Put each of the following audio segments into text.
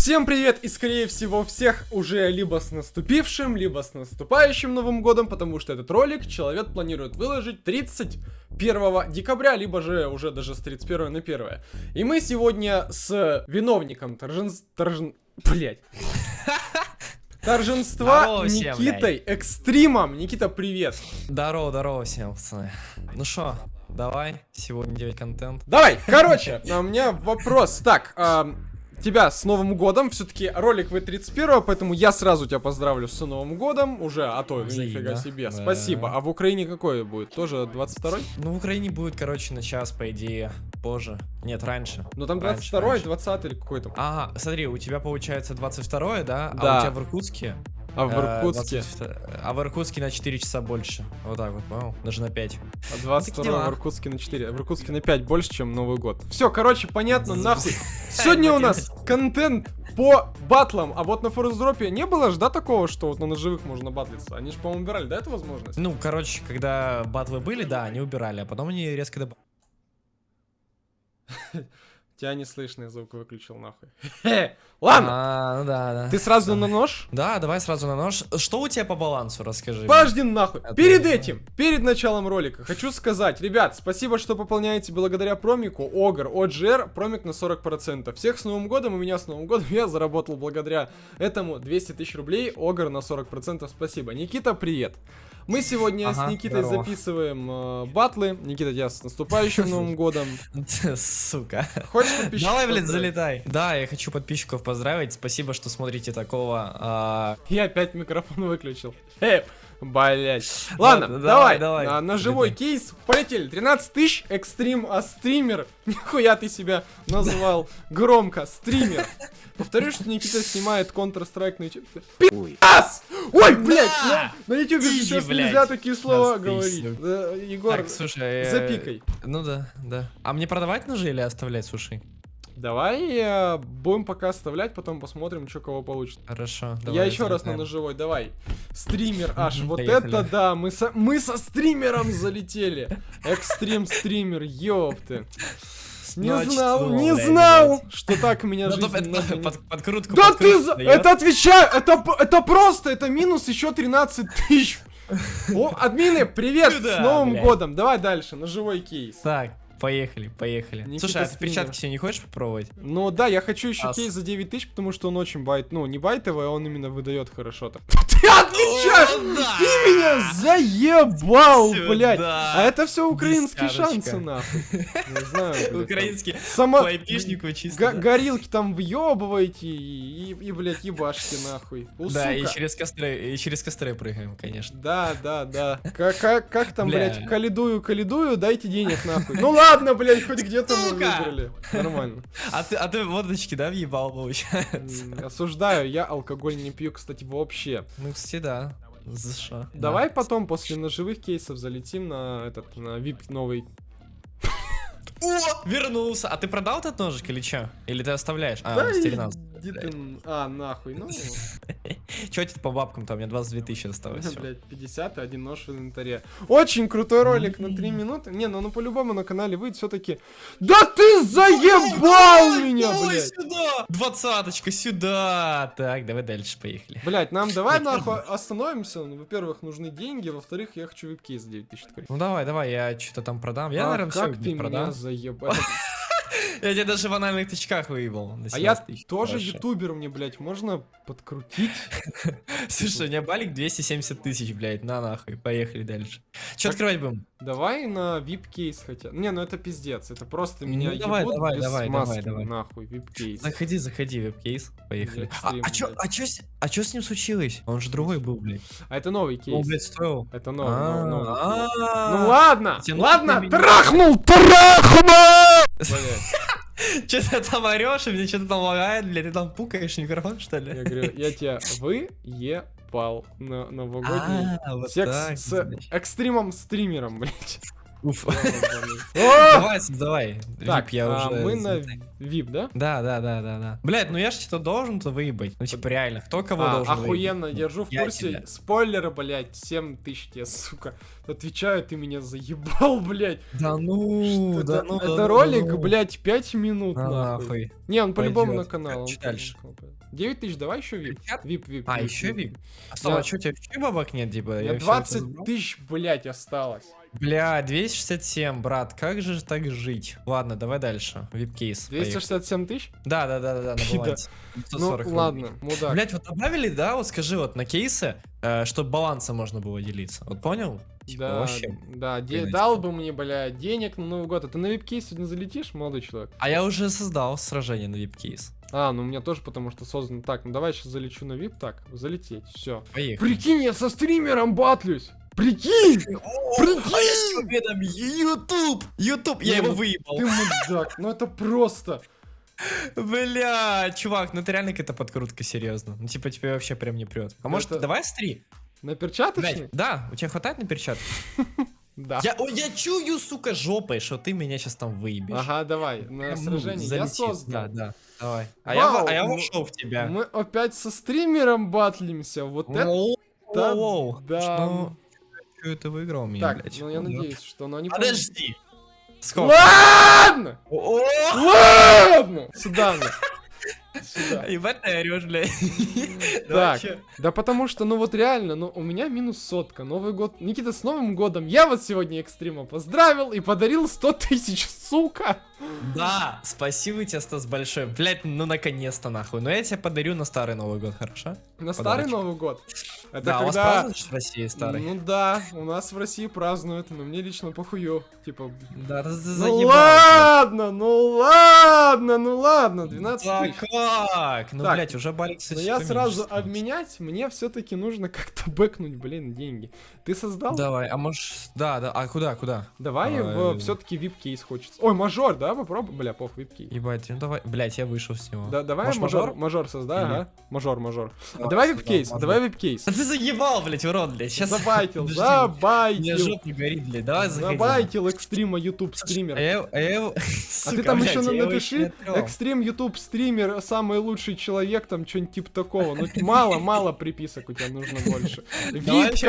Всем привет и скорее всего всех уже либо с наступившим, либо с наступающим Новым Годом, потому что этот ролик человек планирует выложить 31 декабря, либо же уже даже с 31 на 1. И мы сегодня с виновником торжен... торжен... Блять. Торженства Здорово всем, Никитой Экстримом. Никита, привет. Здорово, здорово всем, пацаны. Ну что, давай сегодня делать контент. Давай, короче, а у меня вопрос. Так, тебя с Новым годом. Все-таки ролик вы 31 поэтому я сразу тебя поздравлю с Новым годом. Уже, а то, ну, нифига себе. Спасибо. А в Украине какой будет? Тоже 22-й? Ну, в Украине будет, короче, на час, по идее, позже. Нет, раньше. Ну там Раньше, 22-й, раньше. 20 или какой там? Ага, смотри, у тебя получается 22 да? А Да. у тебя в Иркутске? А в э, Иркутске? 22 А в Иркутске на 4 часа больше. Вот так вот, понял? Даже на 5. А 22 дела. в Иркутске на 4. А в Иркутске на 5 больше, чем Новый год. Все, короче, понятно, нахуй. Сегодня у нас контент по батлам. А вот на форс-дропе не было ж, да, такого, что вот на ножевых можно батлиться? Они же, по-моему, убирали, да, эту возможность? Ну, короче, когда батлы были, да, они убирали, а потом они резко добавили. Тебя не слышно, я звук выключил нахуй. Ладно, А, ну да, да. ты сразу на нож? Да, давай сразу на нож. Что у тебя по балансу, расскажи. мне. Подожди нахуй. Отлично. Перед этим, перед началом ролика, хочу сказать, ребят, спасибо, что пополняете благодаря промику Огр OGR, промик на 40%. Всех с Новым годом, и меня с Новым годом, я заработал благодаря этому 200 тысяч рублей, Огр на 40%, спасибо. Никита, привет. Мы сегодня Ага, с Никитой здорово. записываем э, батлы. Никита, тебя с наступающим Новым годом. Сука. Хочешь подписчиков Давай, поздравить? залетай. Да, я хочу подписчиков поздравить. Спасибо, что смотрите такого. а, Я опять микрофон выключил. Э, блять. Ладно, Да, давай, давай. На, на живой кейс. Полетели. 13 тысяч, экстрим, а стример. Нихуя ты себя назвал громко. Стример. Повторю, что Никита снимает Counter-Strike на YouTube. Пи***ас! Ой, блядь, Да! на, на YouTube Иди, сейчас блядь. нельзя такие слова Нас говорить. Да, Егор, Так, слушай. э, запикай. Ну да, да. А мне продавать ножи или оставлять, слушай? Давай э, будем пока оставлять, потом посмотрим, что кого получится. Хорошо. Я давай, еще раз на ножевой, давай. Стример аж, вот Поехали. это да, мы со, мы со стримером залетели. Экстрим стример, ёпты. Не Значит, знал, ну, не блядь, знал, что так меня Ну, жизнь это нагонит. под- подкрутку, Да ты, подкрутку за- даёт. это отвечаю, это, это просто, это минус еще 13 тысяч. О, админы, привет, с Новым блядь. годом. Давай дальше, ножевой кейс. Так, поехали, поехали. Никита Слушай, а ты стример. перчатки себе не хочешь попробовать? Ну да, я хочу еще Ас. кейс за 9 тысяч, потому что он очень байт, ну не байтовый, а он именно выдает хорошо так. Ты отвечаешь! Ты меня заебал, блядь! А это все украинские шансы, нахуй. Не знаю. Украинский Сама... чисто. Горилки там въебываете и, и, блядь, ебашьте нахуй. Да, и через костры, и через костры прыгаем, конечно. Да, да, да. Как, как, как там, Бля. блядь, калидую, калидую, дайте денег нахуй. Ну ладно, блядь, хоть где-то мы выиграли. Нормально. А ты, а ты водочки, да, въебал, получается? Осуждаю, я алкоголь не пью, кстати, вообще. Ну, кстати, да. Шо? Давай Да. потом после ножевых кейсов залетим на этот, на VIP новый. О, вернулся. А ты продал этот ножик или чё? Или ты оставляешь? А, Да 13. Иди ты А, нахуй, ну, Чё тебе по бабкам там? У меня 22 тысячи осталось. всё. блядь, 50 и один нож в инвентаре. Очень крутой ролик на 3 минуты. Не, ну, ну по-любому на канале выйдет все-таки. Да ты заебал меня, блядь! сюда! Двадцаточка сюда! Так, давай дальше, поехали. Блять, нам давай нахуй остановимся. Ну, Во-первых, нужны деньги, во-вторых, я хочу 9000 открыть. Ну давай, давай, я что-то там продам. Я, А наверное, все как ты меня продам. заебал? Я тебе даже в анальных тычках выебал. А я 17 тысяч. тоже Хорошо. ютубер, мне, блядь, можно подкрутить? Слушай, у меня балик 270 тысяч, блядь, на нахуй. Поехали дальше. Че Так- открывать будем? Давай на VIP-кейс хотя. Не, ну это пиздец. Это просто меня Ну, давай, ебут давай, без давай, давай, нахуй, VIP-кейс. Заходи, заходи, веб-кейс. Поехали. А, а чё, а чё а чё с ним случилось? Он же другой был, блядь. А это новый Он, кейс. блядь, стоил. Это новый, новый, Ну ладно, ладно, трахнул, трахнул! Че ты там орешь, и мне что-то там лагает, блядь, ты там пукаешь микрофон, что ли? Я говорю, я тебя выебал на новогодний А, секс так, с значит. экстримом стримером, блядь. Давай, создавай. Так, я а, уже... мы на VIP, да? Да, да, да, да, да. Блять, ну я ж что-то должен-то выебать. Ну типа реально, кто кого А, должен охуенно, держу в курсе. Спойлеры, блядь, 7 тысяч тебе, сука. Отвечаю, ты меня заебал, блядь. Да ну, Что да ну, это ну, ролик, ну. блядь, 5 минут, нахуй. Не, он по-любому на канал. Дальше? по-любому. 9 тысяч, давай еще VIP. VIP, VIP. А, еще VIP. А Я- а что, у тебя вообще бабок нет, типа? Я меня всё это 20 забрал? тысяч, блядь, осталось. Бля, 267, брат, как же так жить? Ладно, давай дальше. Вип-кейс. поехали. 267 тысяч? Да, да, да, да, да, на балансе. Ну, 540 рублей. ладно, мудак. Блять, вот добавили, да, вот скажи, вот на кейсы, э, чтобы баланса можно было делиться. Вот понял? Типа, да, вообще. да, де- Блядь. дал бы мне, блядь, денег на Новый год. А ты на вип сегодня залетишь, молодой человек? А я уже создал сражение на вип-кейс. А, ну у меня тоже, потому что создано. Так, ну давай сейчас залечу на VIP. Так, залететь, все. Поехали. Прикинь, я со стримером батлюсь. Прикинь! А я с Тюбедом, Ютуб! Ютуб, я его ну выебал. Ты мудак, ну это просто. Бля, чувак, ну это реально какая-то подкрутка, серьезно. Ну типа тебе вообще прям не прет. А может, давай стри? На перчаточный? Да, у тебя хватает на перчатки? Да. Я, ой, я чую, сука, жопой, что ты меня сейчас там выебешь. Ага, давай, на ну, сражение я создал. Да, да, давай. А я, Вау, во- а я ну, вошел в тебя. Мы опять со стримером батлимся. Вот это. Да, да. Что это выиграл меня, Так, блядь? ну я Ну, надеюсь, что оно не Подожди. Сколько? Ладно! Ладно! Сюда, на. Сюда. Ебать ты орешь, блядь. Так, да потому что, ну вот реально, ну у меня минус сотка, Новый год. Никита, с Новым годом! Я вот сегодня экстрима поздравил и подарил 100 тысяч, сука! Да, спасибо тебе, Стас, большое. Блять, ну наконец-то нахуй. Но я тебе подарю на старый Новый год, хорошо? На старый Подарочек. Новый год. Это да, у вас когда... празднуешь в России старый? Ну да, у нас в России празднуют, но мне лично похую. Типа, да, ну заебал, ладно, ну ладно, ну ладно, блядь. 12 Да тысяч. как? Ну, Так, блять, уже балик, Но я сразу становится. обменять, мне все-таки нужно как-то бэкнуть, блин, деньги. Ты создал? Давай, а может... Да, да, а куда, куда? Давай А, в э, все-таки вип-кейс хочется. Ой, мажор, да, попробуй? Бля, пох, вип-кейс. Ебать, ну давай. Блять, я вышел с него. Да, давай Может, мажор, мажор? мажор создай, ага. Мажор, мажор. А Давай, вип-кейс, давай вип-кейс. Ты заебал, блять, урод, блять. Сейчас... Забайтил, Подожди. Мне забайтил. жопа горит, блядь. Давай заходи. Забайтил экстрима YouTube А стример. я, а А Сука, ты там блядь, еще напиши, не экстрим YouTube стример, самый лучший человек, там что-нибудь типа такого. Ну мало, мало приписок у тебя нужно больше. Давай еще,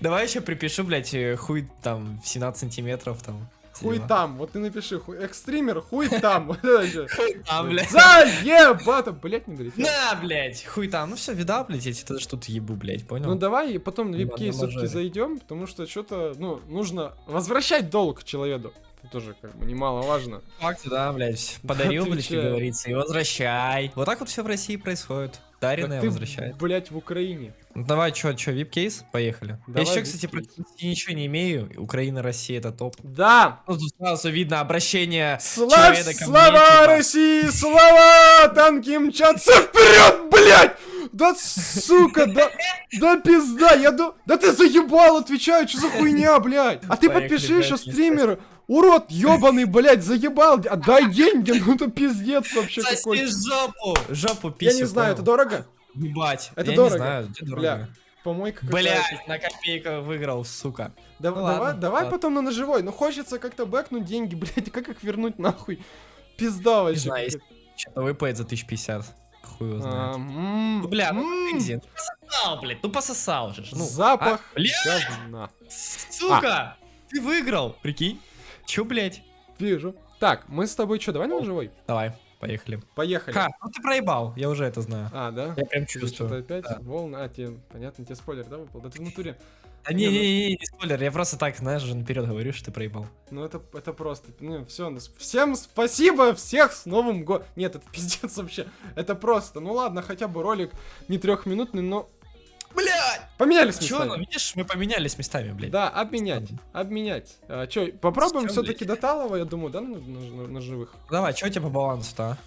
давай еще. Не припишу, блять, хуй там в 17 сантиметров там. Хуй там, вот ты напиши, хуй, экстример, хуй там. Хуй там, блядь. Заебато, блять, не долетел. На, блять, хуй там. Ну все, видал, блять, я тебе что то ебу, блять, понял? Ну давай потом на на все-таки зайдем, потому что что-то, ну, нужно возвращать долг человеку. Это тоже как бы немаловажно. Факт, да, блять. Подарил, блять, как говорится, и возвращай. Вот так вот все в России происходит. Так ты, возвращает. блять, в Украине. Ну, Давай, чё, чё, вип-кейс? Поехали. Давай я еще, кстати, России ничего не имею. Украина, Россия это топ. Да! Ну, тут сразу видно обращение Слав, человека ко мне, слава типа. России, слава! Танки мчатся вперед, блядь! Да сука, да, да пизда, я до... Да ты заебал, отвечаю, что за хуйня, блядь? А ты подпиши еще не стример, урод ебаный, блядь, заебал, отдай деньги, ну это пиздец вообще Соси какой. жопу! Жопу Я писю, не знаю, это дорого? Ебать. Это я дорого. не знаю, это дорого. Бля, помойка. Блять, на копейку выиграл, сука. Да- Ну давай, ладно, давай ладно. потом на ножевой. Ну хочется как-то бэкнуть деньги, блядь, и как их вернуть нахуй? Пизда Не вообще. знаю, какая-то. Что-то выпадет за 1050. Хуй его А, знает. м, Ну, бля, ну м, ты где? Ну пососал, блядь, ну пососал же. Ну, Запах а, бля, говна. сука! Ты выиграл, прикинь. Чё, блядь? Вижу. Так, мы с тобой что, давай на ножевой? Давай, поехали. Поехали. Ха, ну ты проебал, я уже это знаю. А, да? Я прям чувствую. Что-то опять да. волна. А, тебе, понятно, тебе спойлер, да, выпал? Да ты в натуре. А не, не, не, не, не спойлер, я просто так, знаешь, же наперед говорю, что ты проебал. Ну это, это просто, ну все, всем спасибо, всех с Новым годом. Нет, это пиздец вообще. Это просто, ну ладно, хотя бы ролик не трехминутный, но Блядь! поменялись Чё, ну местами. видишь, мы поменялись местами, блядь. Да, обменять, обменять. А, чё, попробуем С кем, все-таки до Талова, я думаю, да, на, на- на- на живых? Давай, что у тебя по балансу-то, а?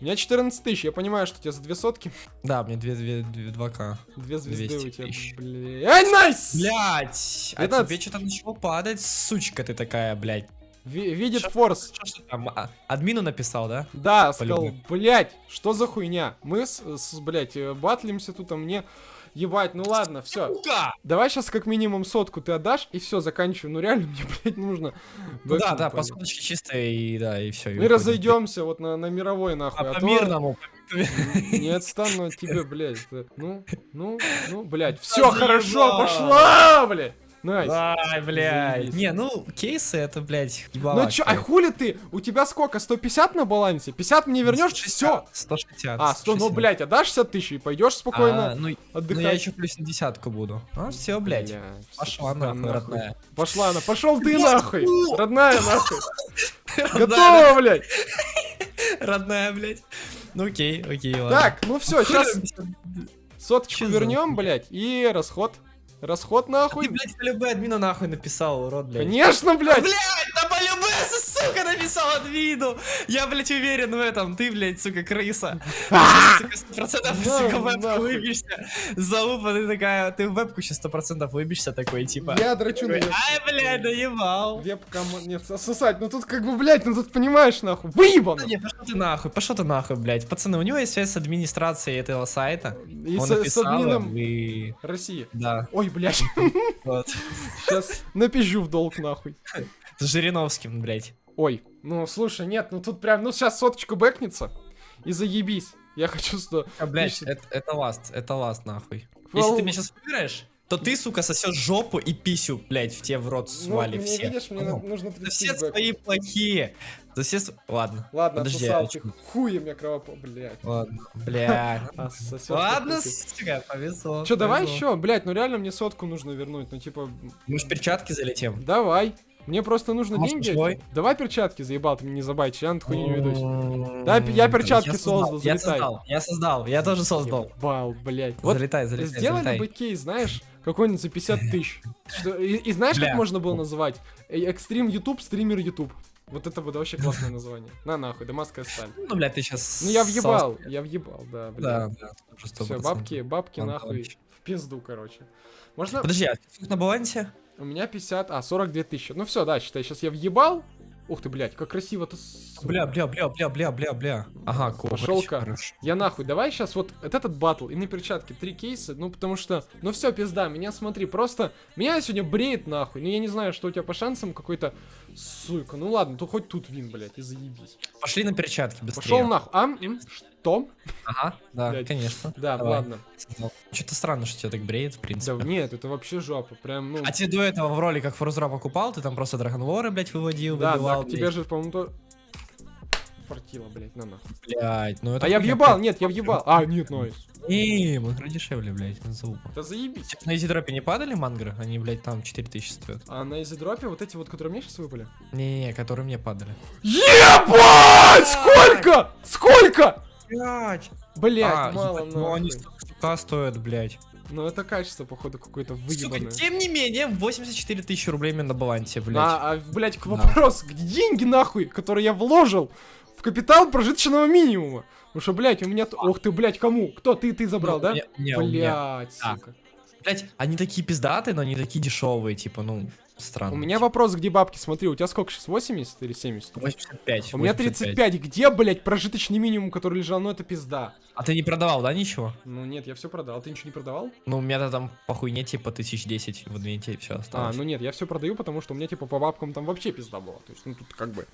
У меня 14 тысяч, я понимаю, что у тебя за две сотки, Да, мне 2, 2, 2к. две звезды 200 у тебя, тысяч. блядь. Ай, найс! Блять, а 15. тебе что-то начало падать, сучка ты такая, блядь. Ви- видит Шо- форс. Там, а, админу написал, да? Да, сказал, блять, что за хуйня? Мы с, с блять, э, батлимся тут, а мне Ебать, ну ладно, все. Сука! Давай сейчас как минимум сотку ты отдашь, и все, заканчиваю. Ну реально, мне, блядь, нужно. Ну да, да, по соточке чисто и да, и все. Мы разойдемся вот на, на мировой нахуй. А а по то мирному. Не отстану от тебя, блядь. Ну, ну, ну, блядь. Все хорошо, пошла, блядь. Nice. Ай, блядь. Не, ну, кейсы это, блядь, Ну ебалак, чё, а блядь. хули ты? У тебя сколько? 150 на балансе? 50 мне вернешь? 160, Все. 160. А, 100, ну, 160. блядь, отдашь 60 тысяч и пойдешь А, спокойно ну, отдыхать. ну, я еще плюс на десятку буду. А, все, блядь. Пошла пизда нахуй, родная. Пошла она, пошел ты Блядь, нахуй, ну. родная нахуй. Готово, блядь. Родная, блядь. Ну окей, окей, ладно. Так, ну все, сейчас соточку вернем, блядь, и расход. Расход нахуй. Ты, блядь, любой админа нахуй написал, урод, блядь. Конечно, блядь. Блядь, да полюбе, сука, написал админу. Я, блядь, уверен в этом. Ты, блядь, сука, крыса. Ты, сука, 100% Да, сука, в вебку выбьешься. Залупа, ты такая, ты в вебку сейчас 100% выбьешься такой, типа. Я драчу на Ай, блядь, доебал. вебкам. Нет, сосать. Ну тут как бы, блядь, ну тут понимаешь, нахуй. Выебано. Да не, пошел ты нахуй, пошел ты нахуй, блядь. Пацаны, у него есть связь с администрацией этого сайта. И с, с админом и... России. Да, Ой, блядь. вот. Сейчас напизжу в долг, нахуй. С Жириновским, блядь. Ой, ну слушай, нет, ну тут прям, ну сейчас соточку бэкнется. И заебись. Я хочу, что... А, блядь, это, это ласт, это ласт, нахуй. Фол- Если ты меня сейчас выиграешь, то ты, сука, сосешь жопу и писю, блядь, в тебе в рот Ну, свали мне, все. видишь, мне на- нужно 30 все бэк. свои плохие. За все... Ладно. Ладно, Подожди, отсосал а ты. Хуем я кровопо... Блядь. Ладно. Бля. А, сосёшь Ладно, сука, повезло. Чё, давай еще, блядь, ну реально мне сотку нужно вернуть, ну типа, Мы ж перчатки залетим. давай. Мне просто нужно Может, деньги. свой? Давай перчатки, заебал, ты мне не забайтишь, я на такую не ведусь. Да, я перчатки Я создал, Я залетай. создал, я создал, я тоже создал. Ебал, блядь. Вот Залетай, залетай, сделали залетай. бы кейс, знаешь, какой-нибудь за 50 тысяч. Что- И, и знаешь, Бля. как можно было называть? Э, Экстрим YouTube, стример YouTube. Вот это будет вообще классное название. На нахуй, дамасская сталь. Ну, блядь, ты сейчас... Ну я въебал, я въебал, да, Да, блядь. да, уже Все, 100%. бабки, бабки нахуй в пизду, короче. Можно... Подожди, а на балансе? У меня 50, а, 42 тысячи. Ну все, да, считай, сейчас я въебал. Ух ты, блядь, как красиво-то. Бля, бля, бля, бля, бля, бля, бля. Ага, Пошёл-ка. хорошо. Я нахуй, давай сейчас вот вот этот батл и на перчатке три кейса, ну потому что, ну все, пизда, меня смотри, просто, меня сегодня бреет нахуй, ну я не знаю, что у тебя по шансам какой-то, сука, ну ладно, то хоть тут вин, блядь, и заебись. Пошли на перчатки быстрее. Пошел нахуй, а, м, что? Ага, да, Блядь. конечно. Да, Давай. ладно. Что-то странно, что тебя так бреет, в Да принципе. нет, это вообще жопа, прям, ну, А тебе до этого в роликах Форзера покупал, ты там просто Драгонлоры, блядь, выводил, да, выбивал, да, тебе же, по-моему, то... Фартило, блядь, на нахуй. блядь, ну это А я въебал, нет, я въебал. А, нет, найс. Не, мангры дешевле, блядь, на залупу. Да заебись. Сейчас на изидропе не падали мангры? Они, блядь, там 4000 стоят. А на изидропе вот эти вот, которые мне сейчас выпали? Не-не-не, которые мне падали. Ебать! Сколько? Сколько? Блядь! Блять, А, мало ебать, ну они столько стоят, блядь. Ну это качество, походу, какое-то Сука, выебанное. тем не менее, 84 тысячи рублей мне на балансе, блядь. А, а, блядь, к Да. вопрос, где деньги нахуй, которые я вложил в капитал прожиточного минимума? Потому что, блядь, у меня... Ох ты, блядь, кому? Кто? Ты, ты забрал, Ну, да? не- не, меня. Да. сука. Блядь, они такие пиздатые, но они такие дешевые, типа, ну, странно. У меня вопрос, где бабки? Смотри, у тебя сколько сейчас, 80 или 70? 85. У меня 85. 35. Где, блядь, прожиточный минимум, который лежал? Ну это пизда. А ты не продавал, да, ничего? Ну нет, я все продал. Ты ничего не продавал? Ну, у меня там по хуйне, типа, тысяч десять в адвенте все А, осталось. ну нет, я все продаю, потому что у меня типа по бабкам там вообще пизда была. То есть, ну тут как бы.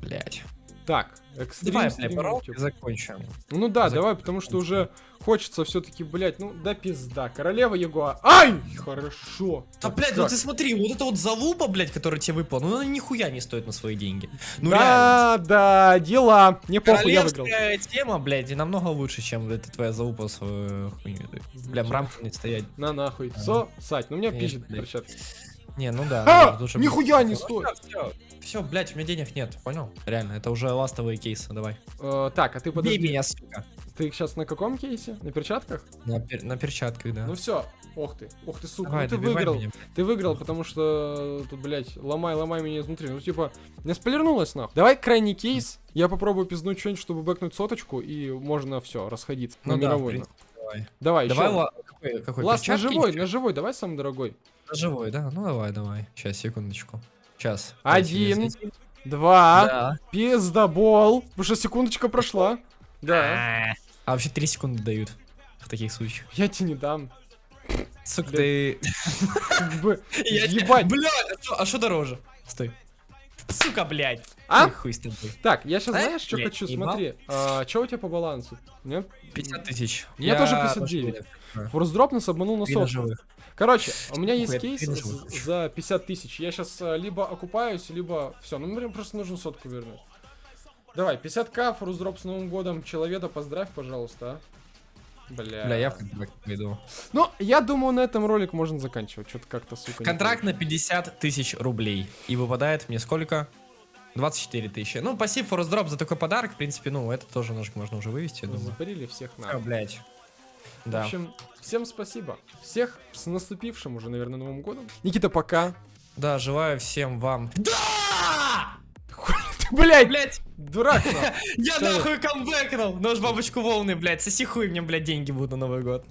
Блядь. Так, экстрим, Давай, бля, закончим. Ну да, Зак- давай, потому что уже хочется все-таки, блядь, ну да пизда. Королева Ягуа. Ай! Хорошо. Да, блядь, ну ты смотри, вот эта вот залупа, блядь, которая тебе выпала, ну она нихуя не стоит на свои деньги. Ну реально. да, да, дела. Не похуй, я выиграл. Тема, блядь, и намного лучше, чем эта твоя залупа с э, хуйней. Бля, в не стоять. На нахуй. Со, Сать, ну меня пишет блядь. Не, ну да. А, лучше нихуя не стоит. Все, блядь, у меня денег нет, понял? Реально, это уже ластовые кейсы, давай. Э, так, а ты Бей подожди. меня, сука. Ты сейчас на каком кейсе? На перчатках? На, пер- на перчатках, да. Ну все. Ох ты, ох ты, сука, Давай, ну ты выиграл. меня. Ты выиграл, потому что тут, блядь, ломай, ломай меня изнутри. Ну, типа, не спойлернулась нахуй. Давай крайний кейс. Я попробую пизнуть что-нибудь, чтобы бэкнуть соточку, и можно все, расходиться. Ну на да, мировой. давай. Давай, Давай, еще. какой, какой Ласт на живой, на живой, давай самый дорогой. Живой, да? Ну давай, давай. Сейчас, секундочку. Сейчас. Один. Два. Да. Пиздобол. Что секундочка прошла. Да. А вообще 3 секунды дают в таких случаях. Я тебе не дам. Сука, ты... Ебать. Бля, а а что дороже? Стой. Сука, блядь. А? Хуй с тобой. Так, я сейчас А? знаешь, что Блядь, хочу? Смотри, а, что у тебя по балансу? Нет? 50 тысяч. У меня тоже 59. тоже Форсдроп нас обманул на сотку. Короче, у меня есть кейс за 50 тысяч. Я сейчас либо окупаюсь, либо все. Ну, мне просто нужно сотку вернуть. Давай, 50к, форсдроп с Новым годом. Человека поздравь, пожалуйста, а. Бля. Бля, я в контракт пойду. Ну, я думаю, на этом ролик можно заканчивать. Что-то как-то, сука, Контракт на 50 тысяч рублей. И выпадает мне сколько? 24 тысячи. Ну, пассив Drop за такой подарок, в принципе, ну, это тоже ножик можно уже вывести, я получится. думаю. Забарили всех А, на. блядь. В Да. общем, всем спасибо. Всех с наступившим уже, наверное, Новым годом. Никита, пока. Да, желаю всем вам... Да! Ты, блядь, Блядь, дурак. я нахуй камбэкнул! Нож бабочку волны, блядь, соси хуй, мне, блядь, деньги будут на Новый год.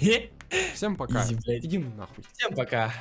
Всем пока. Изи, блядь. Иди нахуй. Всем пока.